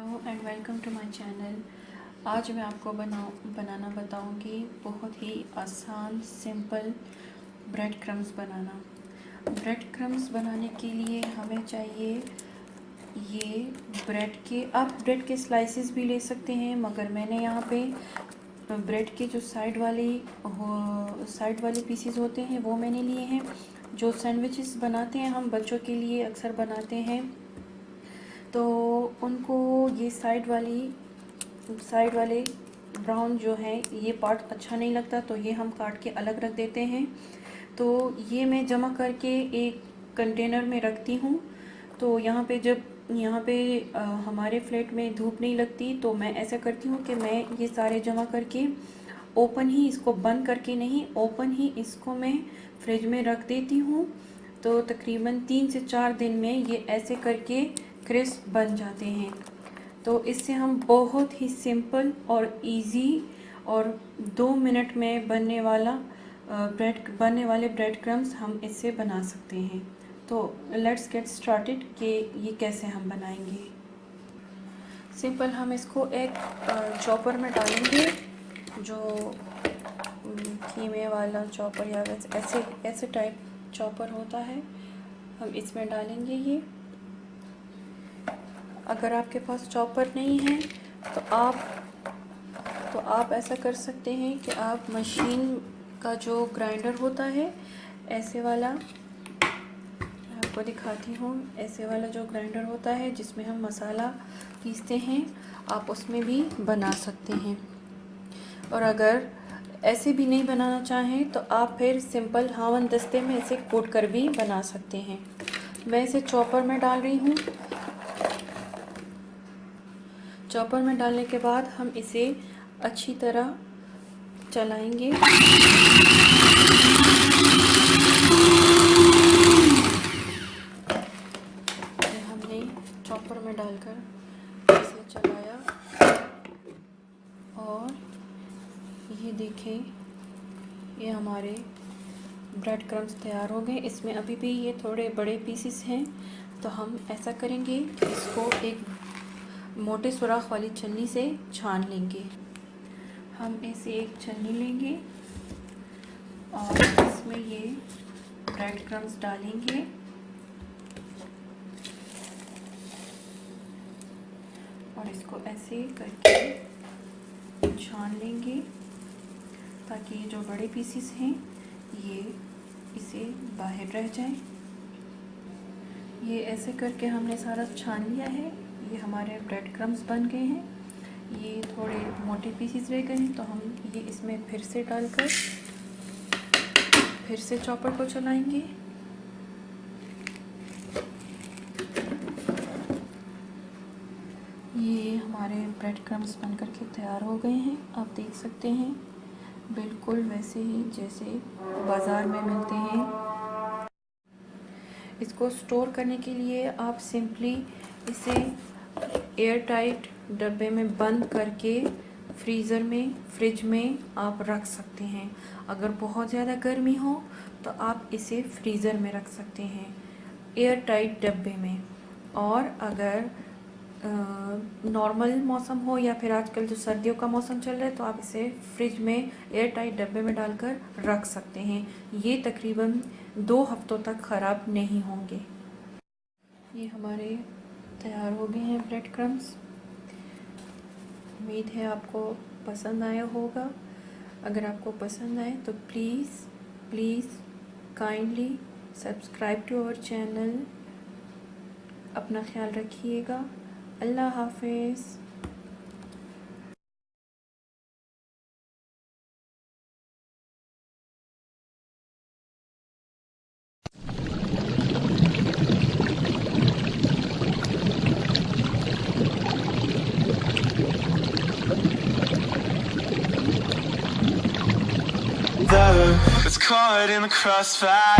And welcome to my channel आज मैं आपको बनाऊँ बनाना बताऊँगी बहुत ही आसान सिंपल ब्रेड क्रम्स बनाना। ब्रेड क्रम्स बनाने के लिए हमें चाहिए ये ब्रेड के, आप ब्रेड के स्लाइसेस भी ले सकते हैं, मगर मैंने यहाँ पे ब्रेड के जो साइड वाली साइड वाले पीसीस होते हैं, वो मैंने लिए हैं। जो सैंडविचेस बनाते हैं हम, बच्चों के लिए अक्सर बनाते हैं। तो उनको ये साइड वाली साइड वाले ब्राउन जो है ये पार्ट अच्छा नहीं लगता तो ये हम काट के अलग रख देते हैं। तो ये मैं जमा करके एक कंटेनर में रखती हूँ। तो यहाँ पे जब यहाँ पे आ, हमारे फ्लैट में धूप नहीं लगती तो मैं ऐसा करती हूँ कि मैं ये सारे जमा करके ओपन ही इसको बंद करके नहीं ओपन ही इसको मैं फ्रिज में रख देती हूँ। तो तकरीबन तीन से चार दिन में ये ऐसे करके क्रिस्प बन जाते हैं। तो इससे हम बहुत ही सिंपल और इजी और दो मिनट में बनने वाला ब्रेड, बनने वाले ब्रेड क्रम्स हम इससे बना सकते हैं। तो लेट्स गेट स्टार्टेड कि ये कैसे हम बनाएँगे। सिंपल हम इसको एक चॉपर में डालेंगे, जो कीमे वाला चॉपर या वैसे ऐसे ऐसे टाइप चॉपर होता है। हम इसमें डालेंगे ये। अगर आपके पास चॉपर नहीं है तो आप तो आप ऐसा कर सकते हैं कि आप मशीन का जो ग्राइंडर होता है, ऐसे वाला आपको दिखाती हूँ, ऐसे वाला जो ग्राइंडर होता है, जिसमें हम मसाला पीसते हैं, आप उसमें भी बना सकते हैं। और अगर ऐसे भी नहीं बनाना चाहें तो आप फिर सिंपल हावन दस्ते में ऐसे कोट कर भी बना सकते हैं। मैं इसे चॉपर में डाल रही हूँ चॉपर में डालने के बाद हम इसे अच्छी तरह चलाएँगे। हमने चॉपर में डालकर इसे चलाया। और ये देखें, ये हमारे ब्रेड क्रम्स तैयार हो गए। इसमें अभी भी ये थोड़े बड़े पीसेस हैं तो हम ऐसा करेंगे इसको एक मोटे सुराख वाली छन्नी से छान लेंगे। हम ऐसे एक छन्नी लेंगे और इसमें ये ब्रेड क्रम्स डालेंगे। और इसको ऐसे करके छान लेंगे ताकि ये जो बड़े पीसीस हैं, ये इसे बाहर रह जाए। ये ऐसे करके हमने सारा छान लिया है। ये हमारे ब्रेड क्रम्स बन गए हैं। ये थोड़े मोटे पीसीस रह गए हैं तो हम ये इसमें फिर से डालकर, फिर से चॉपर को चलाएँगे। ये हमारे ब्रेड क्रम्स बन करके तैयार हो गए हैं, आप देख सकते हैं। बिल्कुल वैसे ही जैसे बाज़ार में मिलते हैं। इसको स्टोर करने के लिए आप सिंपली इसे एयर टाइट डब्बे में बंद करके फ्रीज़र में फ्रिज में आप रख सकते हैं। अगर बहुत ज़्यादा गर्मी हो तो आप इसे फ्रीज़र में रख सकते हैं एयर टाइट डब्बे में। और अगर नॉर्मल मौसम हो या फिर आजकल जो सर्दियों का मौसम चल रहा है तो आप इसे फ्रिज में एयर टाइट डब्बे में डालकर रख सकते हैं। ये तकरीबन दो हफ्तों तक ख़राब नहीं होंगे। ये हमारे तैयार हो गए हैं ब्रेड क्रम्स उम्मीद है आपको पसंद आया होगा। अगर आपको पसंद आए तो please please kindly subscribe to our channel अपना ख्याल रखिएगा। अल्लाह हाफिज़। caught in the crossfire.